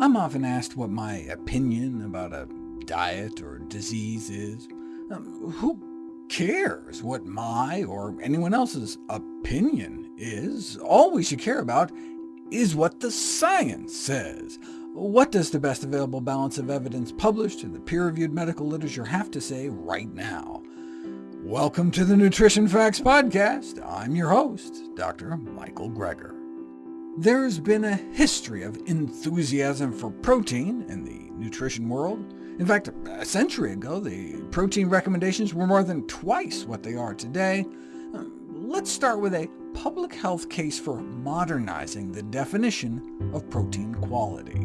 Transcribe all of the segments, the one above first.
I'm often asked what my opinion about a diet or disease is. Um, who cares what my or anyone else's opinion is? All we should care about is what the science says. What does the best available balance of evidence published in the peer-reviewed medical literature have to say right now? Welcome to the Nutrition Facts Podcast. I'm your host, Dr. Michael Greger. There's been a history of enthusiasm for protein in the nutrition world. In fact, a century ago, the protein recommendations were more than twice what they are today. Uh, let's start with a public health case for modernizing the definition of protein quality.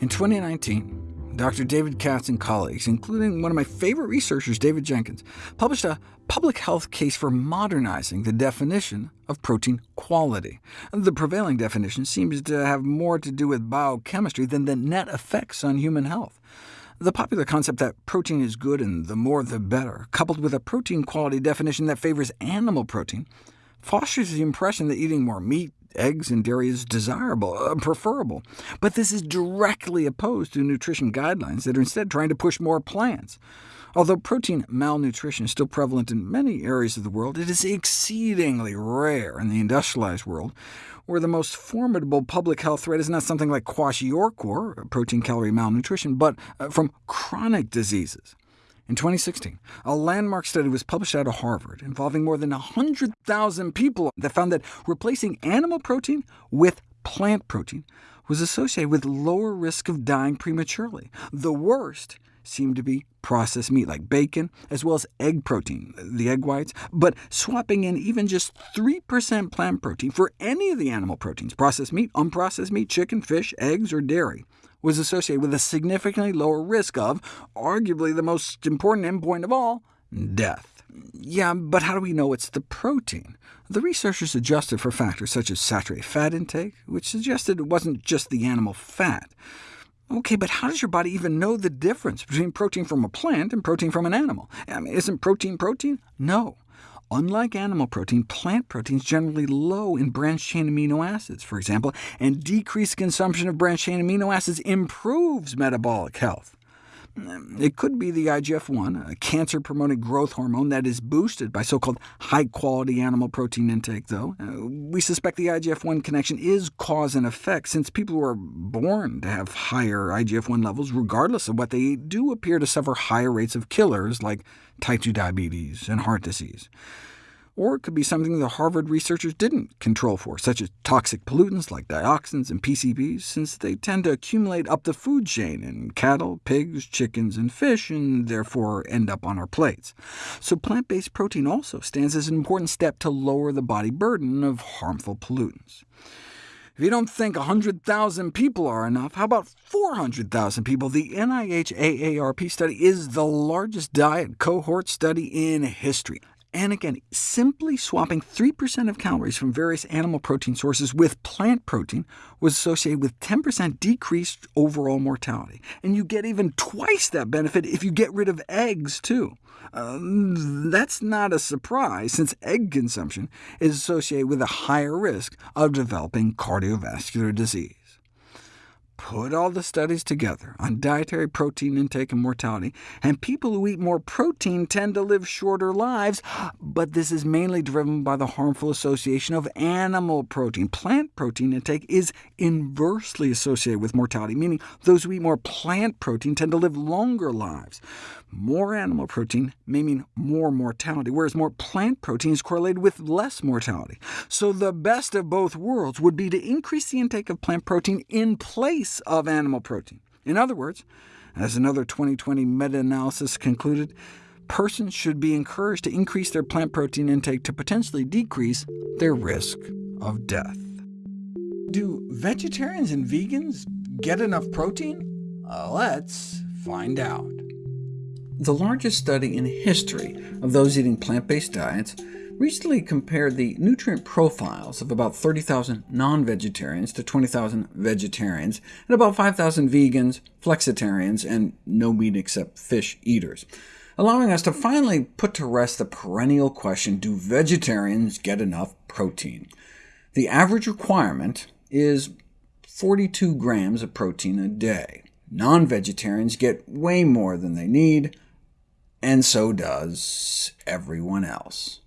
In 2019, Dr. David Katz and colleagues, including one of my favorite researchers, David Jenkins, published a public health case for modernizing the definition of protein quality. The prevailing definition seems to have more to do with biochemistry than the net effects on human health. The popular concept that protein is good and the more the better, coupled with a protein quality definition that favors animal protein, fosters the impression that eating more meat, eggs and dairy is desirable, uh, preferable. But this is directly opposed to nutrition guidelines that are instead trying to push more plants. Although protein malnutrition is still prevalent in many areas of the world, it is exceedingly rare in the industrialized world, where the most formidable public health threat is not something like kwashiorkor, protein-calorie malnutrition, but uh, from chronic diseases. In 2016, a landmark study was published out of Harvard involving more than 100,000 people that found that replacing animal protein with plant protein was associated with lower risk of dying prematurely. The worst seemed to be processed meat, like bacon, as well as egg protein, the egg whites, but swapping in even just 3% plant protein for any of the animal proteins, processed meat, unprocessed meat, chicken, fish, eggs, or dairy, was associated with a significantly lower risk of, arguably the most important endpoint of all, death. Yeah, but how do we know it's the protein? The researchers adjusted for factors such as saturated fat intake, which suggested it wasn't just the animal fat. OK, but how does your body even know the difference between protein from a plant and protein from an animal? I mean, isn't protein protein? No. Unlike animal protein, plant protein is generally low in branched-chain amino acids, for example, and decreased consumption of branched-chain amino acids improves metabolic health. It could be the IGF-1, a cancer-promoting growth hormone that is boosted by so-called high-quality animal protein intake, though. Uh, we suspect the IGF-1 connection is cause and effect, since people who are born to have higher IGF-1 levels, regardless of what they eat, do appear to suffer higher rates of killers like type 2 diabetes and heart disease. Or it could be something the Harvard researchers didn't control for, such as toxic pollutants like dioxins and PCBs, since they tend to accumulate up the food chain in cattle, pigs, chickens, and fish, and therefore end up on our plates. So plant-based protein also stands as an important step to lower the body burden of harmful pollutants. If you don't think 100,000 people are enough, how about 400,000 people? The NIH AARP study is the largest diet cohort study in history. And again, simply swapping 3% of calories from various animal protein sources with plant protein was associated with 10% decreased overall mortality. And you get even twice that benefit if you get rid of eggs, too. Uh, that's not a surprise, since egg consumption is associated with a higher risk of developing cardiovascular disease. Put all the studies together on dietary protein intake and mortality, and people who eat more protein tend to live shorter lives, but this is mainly driven by the harmful association of animal protein. Plant protein intake is inversely associated with mortality, meaning those who eat more plant protein tend to live longer lives. More animal protein may mean more mortality, whereas more plant protein is correlated with less mortality. So the best of both worlds would be to increase the intake of plant protein in place of animal protein. In other words, as another 2020 meta-analysis concluded, persons should be encouraged to increase their plant protein intake to potentially decrease their risk of death. Do vegetarians and vegans get enough protein? Uh, let's find out. The largest study in history of those eating plant-based diets recently compared the nutrient profiles of about 30,000 non-vegetarians to 20,000 vegetarians, and about 5,000 vegans, flexitarians, and no meat except fish eaters, allowing us to finally put to rest the perennial question, do vegetarians get enough protein? The average requirement is 42 grams of protein a day. Non-vegetarians get way more than they need, and so does everyone else.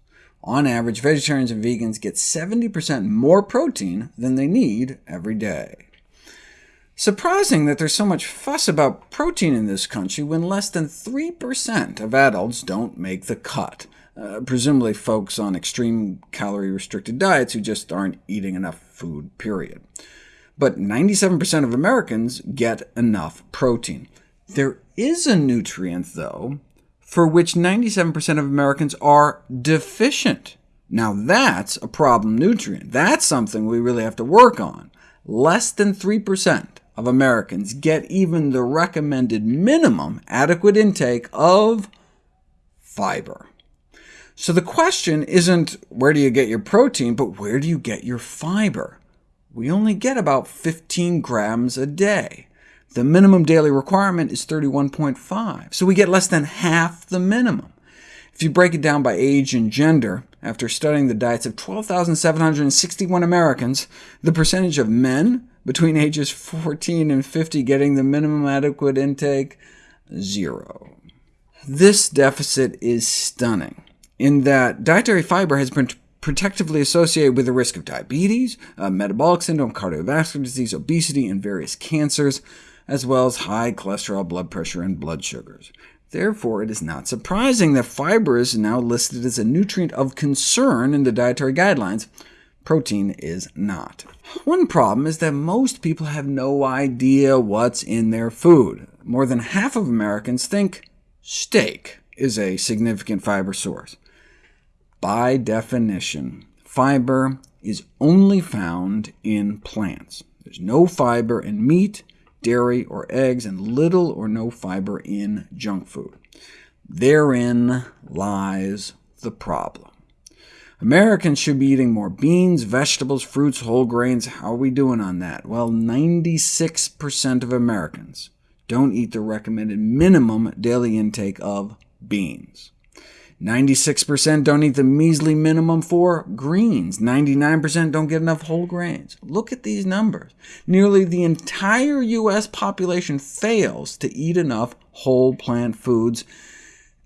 On average, vegetarians and vegans get 70% more protein than they need every day. Surprising that there's so much fuss about protein in this country when less than 3% of adults don't make the cut, uh, presumably folks on extreme calorie-restricted diets who just aren't eating enough food, period. But 97% of Americans get enough protein. There is a nutrient, though, for which 97% of Americans are deficient. Now that's a problem nutrient. That's something we really have to work on. Less than 3% of Americans get even the recommended minimum adequate intake of fiber. So the question isn't where do you get your protein, but where do you get your fiber? We only get about 15 grams a day. The minimum daily requirement is 31.5, so we get less than half the minimum. If you break it down by age and gender, after studying the diets of 12,761 Americans, the percentage of men between ages 14 and 50 getting the minimum adequate intake, zero. This deficit is stunning, in that dietary fiber has been protectively associated with the risk of diabetes, uh, metabolic syndrome, cardiovascular disease, obesity, and various cancers as well as high cholesterol, blood pressure, and blood sugars. Therefore, it is not surprising that fiber is now listed as a nutrient of concern in the dietary guidelines. Protein is not. One problem is that most people have no idea what's in their food. More than half of Americans think steak is a significant fiber source. By definition, fiber is only found in plants. There's no fiber in meat, dairy, or eggs, and little or no fiber in junk food. Therein lies the problem. Americans should be eating more beans, vegetables, fruits, whole grains. How are we doing on that? Well, 96% of Americans don't eat the recommended minimum daily intake of beans. 96% don't eat the measly minimum for greens. 99% don't get enough whole grains. Look at these numbers. Nearly the entire U.S. population fails to eat enough whole plant foods,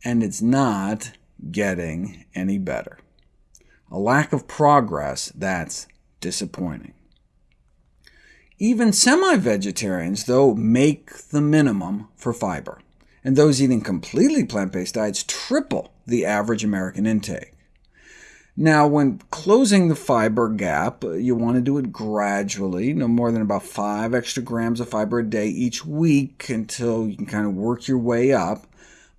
and it's not getting any better. A lack of progress that's disappointing. Even semi-vegetarians, though, make the minimum for fiber and those eating completely plant-based diets triple the average American intake. Now, when closing the fiber gap, you want to do it gradually, no more than about 5 extra grams of fiber a day each week until you can kind of work your way up,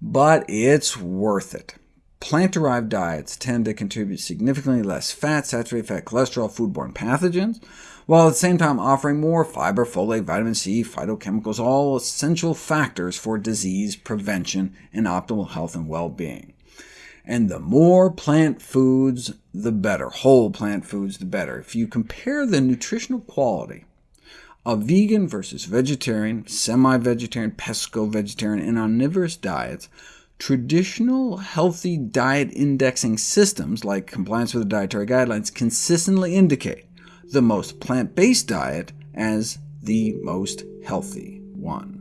but it's worth it. Plant-derived diets tend to contribute significantly less fat, saturated fat, cholesterol, foodborne pathogens, while at the same time offering more fiber, folate, vitamin C, phytochemicals, all essential factors for disease prevention and optimal health and well-being. And the more plant foods, the better. Whole plant foods, the better. If you compare the nutritional quality of vegan versus vegetarian, semi-vegetarian, pesco-vegetarian, and omnivorous diets, Traditional healthy diet indexing systems, like compliance with the dietary guidelines, consistently indicate the most plant-based diet as the most healthy one.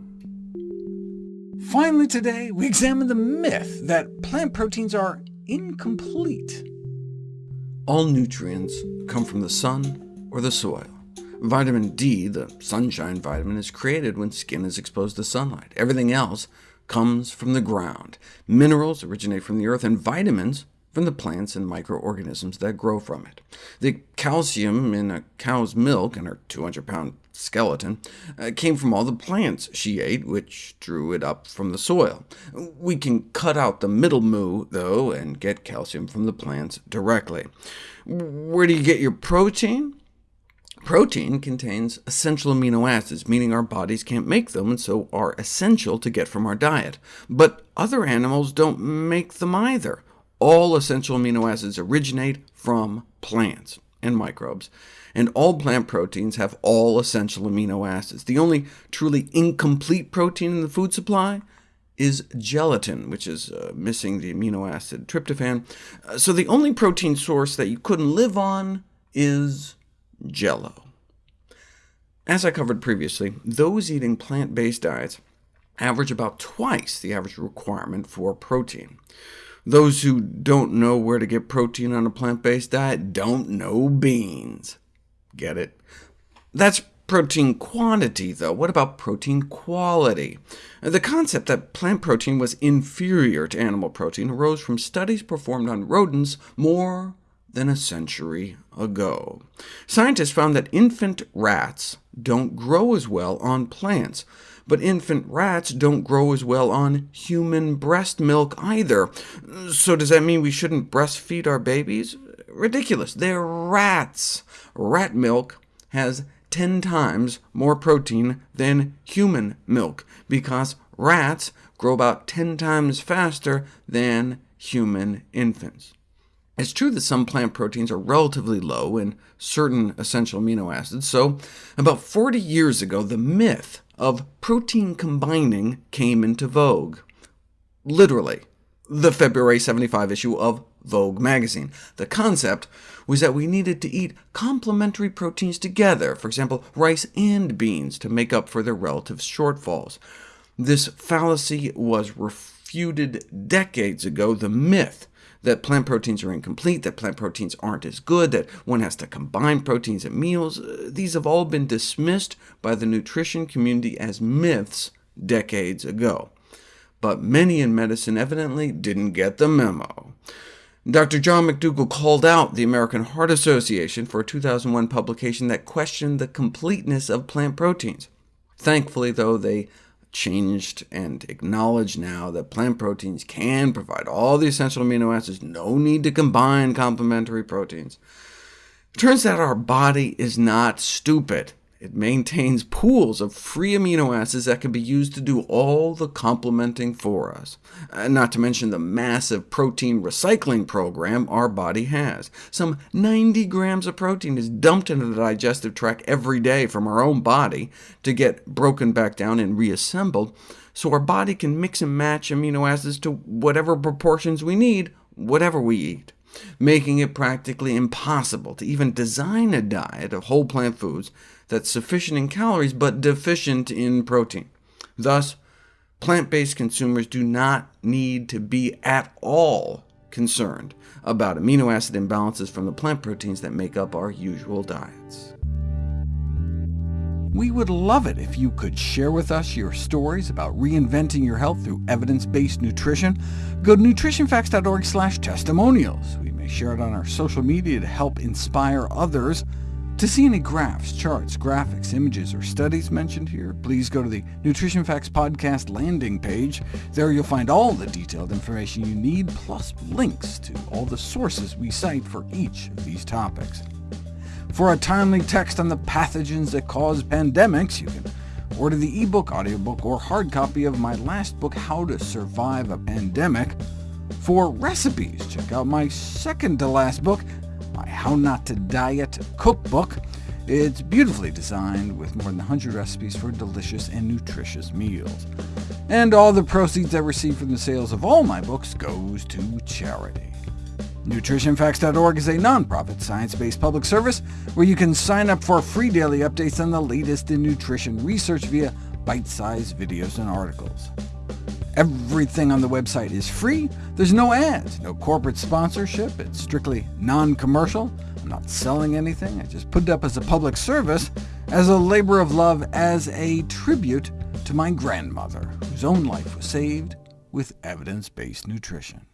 Finally today, we examine the myth that plant proteins are incomplete. All nutrients come from the sun or the soil. Vitamin D, the sunshine vitamin, is created when skin is exposed to sunlight. Everything else comes from the ground. Minerals originate from the earth, and vitamins from the plants and microorganisms that grow from it. The calcium in a cow's milk and her 200-pound skeleton uh, came from all the plants she ate, which drew it up from the soil. We can cut out the middle moo, though, and get calcium from the plants directly. Where do you get your protein? Protein contains essential amino acids, meaning our bodies can't make them, and so are essential to get from our diet. But other animals don't make them either. All essential amino acids originate from plants and microbes, and all plant proteins have all essential amino acids. The only truly incomplete protein in the food supply is gelatin, which is uh, missing the amino acid tryptophan. Uh, so the only protein source that you couldn't live on is Jello. As I covered previously, those eating plant-based diets average about twice the average requirement for protein. Those who don't know where to get protein on a plant-based diet don't know beans. Get it? That's protein quantity, though. What about protein quality? The concept that plant protein was inferior to animal protein arose from studies performed on rodents more than a century ago. Scientists found that infant rats don't grow as well on plants, but infant rats don't grow as well on human breast milk either. So does that mean we shouldn't breastfeed our babies? Ridiculous. They're rats. Rat milk has 10 times more protein than human milk, because rats grow about 10 times faster than human infants. It's true that some plant proteins are relatively low in certain essential amino acids, so about 40 years ago the myth of protein combining came into vogue. Literally, the February 75 issue of Vogue magazine. The concept was that we needed to eat complementary proteins together, for example, rice and beans, to make up for their relative shortfalls. This fallacy was refuted decades ago. The myth that plant proteins are incomplete, that plant proteins aren't as good, that one has to combine proteins at meals. Uh, these have all been dismissed by the nutrition community as myths decades ago. But many in medicine evidently didn't get the memo. Dr. John McDougall called out the American Heart Association for a 2001 publication that questioned the completeness of plant proteins. Thankfully, though, they changed and acknowledge now that plant proteins can provide all the essential amino acids, no need to combine complementary proteins. It turns out our body is not stupid. It maintains pools of free amino acids that can be used to do all the complementing for us, uh, not to mention the massive protein recycling program our body has. Some 90 grams of protein is dumped into the digestive tract every day from our own body to get broken back down and reassembled, so our body can mix and match amino acids to whatever proportions we need, whatever we eat making it practically impossible to even design a diet of whole plant foods that's sufficient in calories but deficient in protein. Thus, plant-based consumers do not need to be at all concerned about amino acid imbalances from the plant proteins that make up our usual diets. We would love it if you could share with us your stories about reinventing your health through evidence-based nutrition. Go to nutritionfacts.org testimonials. We may share it on our social media to help inspire others. To see any graphs, charts, graphics, images, or studies mentioned here, please go to the Nutrition Facts Podcast landing page. There you'll find all the detailed information you need, plus links to all the sources we cite for each of these topics. For a timely text on the pathogens that cause pandemics, you can order the ebook, audiobook, or hard copy of my last book, How to Survive a Pandemic. For recipes, check out my second to last book, How Not to Diet cookbook. It's beautifully designed with more than 100 recipes for delicious and nutritious meals. And all the proceeds I receive from the sales of all my books goes to charity. NutritionFacts.org is a nonprofit, science-based public service where you can sign up for free daily updates on the latest in nutrition research via bite-sized videos and articles. Everything on the website is free. There's no ads, no corporate sponsorship. It's strictly non-commercial. I'm not selling anything. I just put it up as a public service, as a labor of love, as a tribute to my grandmother, whose own life was saved with evidence-based nutrition.